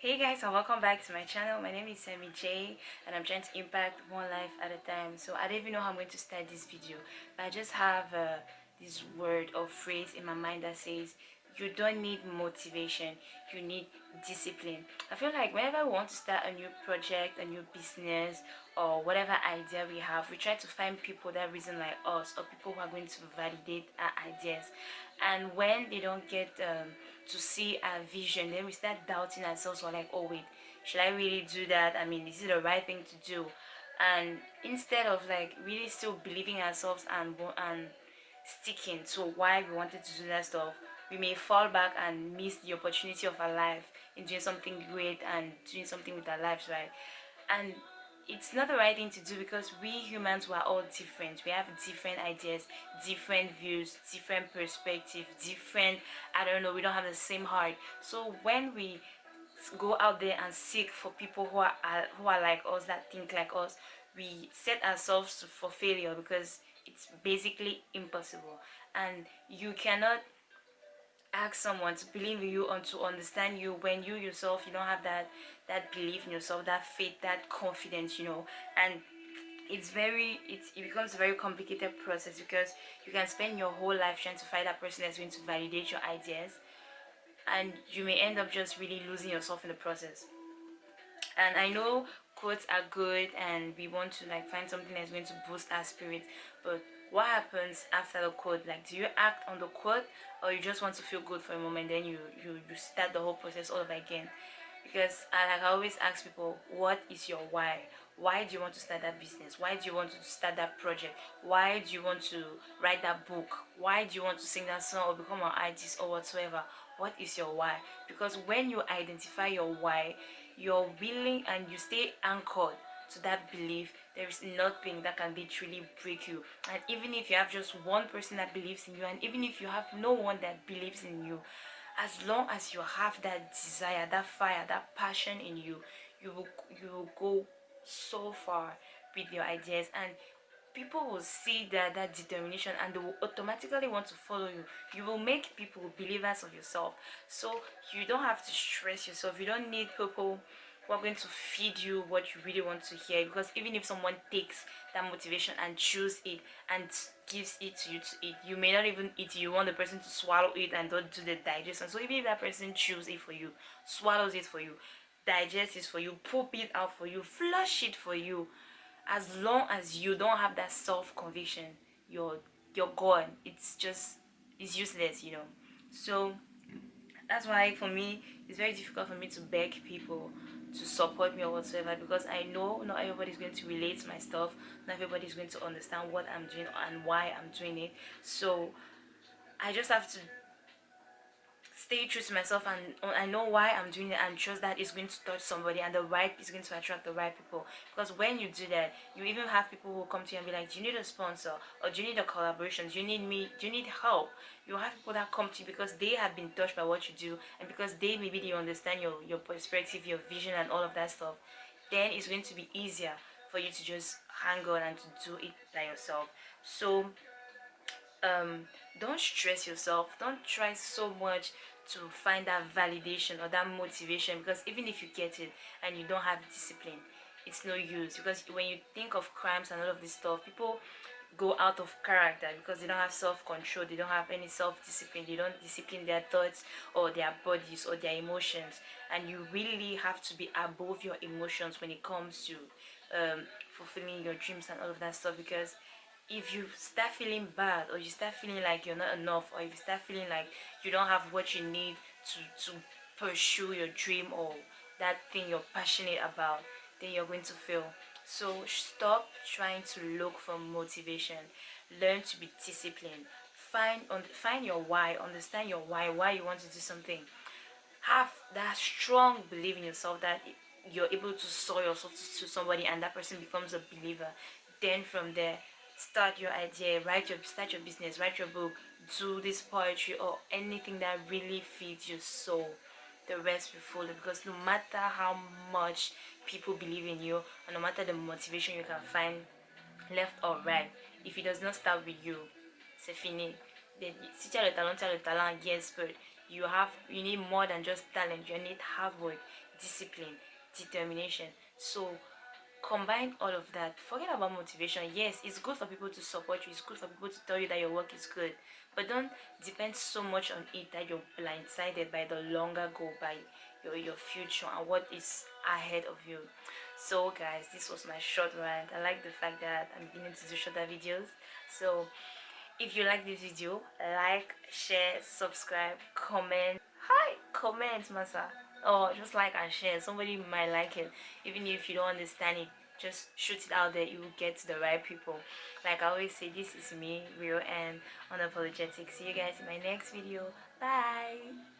hey guys and welcome back to my channel. My name is Sammy J and I'm trying to impact one life at a time. So I don't even know how I'm going to start this video but I just have uh, this word or phrase in my mind that says you don't need motivation you need discipline. I feel like whenever we want to start a new project a new business or whatever idea we have we try to find people that reason like us or people who are going to validate our ideas. And when they don't get um, to see our vision then we start doubting ourselves. Or like oh wait should i really do that? I mean is it the right thing to do? And instead of like really still believing ourselves and and sticking to why we wanted to do that stuff we may fall back and miss the opportunity of our life in doing something great and doing something with our lives right? And it's not the right thing to do because we humans were all different. We have different ideas different views different perspective different i don't know we don't have the same heart. So when we go out there and seek for people who are who are like us that think like us we set ourselves for failure because it's basically impossible. And you cannot ask someone to believe in you and to understand you when you yourself you don't have that that belief in yourself that faith that confidence you know. And it's very it's, it becomes a very complicated process because you can spend your whole life trying to find that person that's going to validate your ideas and you may end up just really losing yourself in the process. And i know quotes are good and we want to like find something that's going to boost our spirit. But what happens after the quote? Like do you act on the quote or you just want to feel good for a moment then you you, you start the whole process all over again? Because I, like I always ask people what is your why? Why do you want to start that business? Why do you want to start that project? Why do you want to write that book? Why do you want to sing that song or become an artist or whatsoever what is your why? Because when you identify your why you're willing and you stay anchored to that belief. There is nothing that can literally break you. And even if you have just one person that believes in you and even if you have no one that believes in you as long as you have that desire that fire that passion in you you will you will go so far with your ideas. And people will see that that determination and they will automatically want to follow you. You will make people believers of yourself. So you don't have to stress yourself. You don't need people who are going to feed you what you really want to hear because even if someone takes that motivation and chews it and gives it to you to eat you may not even eat you want the person to swallow it and don't do the digestion. So even if that person chews it for you swallows it for you digests it for you poop it out for you flush it for you as long as you don't have that self-conviction you're you're gone. It's just it's useless you know. So that's why for me it's very difficult for me to beg people to support me or whatsoever because I know not everybody's going to relate to my stuff not everybody's going to understand what I'm doing and why I'm doing it. So I just have to stay true to myself and I know why I'm doing it and trust that it's going to touch somebody and the right is going to attract the right people. Because when you do that you even have people who come to you and be like do you need a sponsor? Or do you need a collaboration? Do you need me? Do you need help? You have people that come to you because they have been touched by what you do and because they maybe they understand your your perspective your vision and all of that stuff then it's going to be easier for you to just hang on and to do it by yourself. So um don't stress yourself. Don't try so much to find that validation or that motivation because even if you get it and you don't have discipline it's no use because when you think of crimes and all of this stuff people go out of character because they don't have self-control they don't have any self-discipline they don't discipline their thoughts or their bodies or their emotions. And you really have to be above your emotions when it comes to um, fulfilling your dreams and all of that stuff because if you start feeling bad or you start feeling like you're not enough or if you start feeling like you don't have what you need to to pursue your dream or that thing you're passionate about then you're going to fail. So stop trying to look for motivation. Learn to be disciplined. Find on find your why. Understand your why why you want to do something. Have that strong belief in yourself that you're able to sell yourself to somebody and that person becomes a believer. Then from there start your idea write your start your business write your book do this poetry or anything that really feeds your soul the rest will follow. Because no matter how much people believe in you and no matter the motivation you can find left or right if it does not start with you c'est fini. Si tu as le talent tu as le talent yes but you have you need more than just talent. You need hard work discipline determination. So combine all of that forget about motivation. Yes it's good for people to support you. It's good for people to tell you that your work is good. But don't depend so much on it that you're blindsided by the longer goal by your your future and what is ahead of you. So guys this was my short rant. I like the fact that i'm beginning to do shorter videos. So if you like this video like share subscribe comment. Hi comment masa or just like and share somebody might like it. Even if you don't understand it just shoot it out there you will get to the right people. Like i always say this is me real and unapologetic. See you guys in my next video. Bye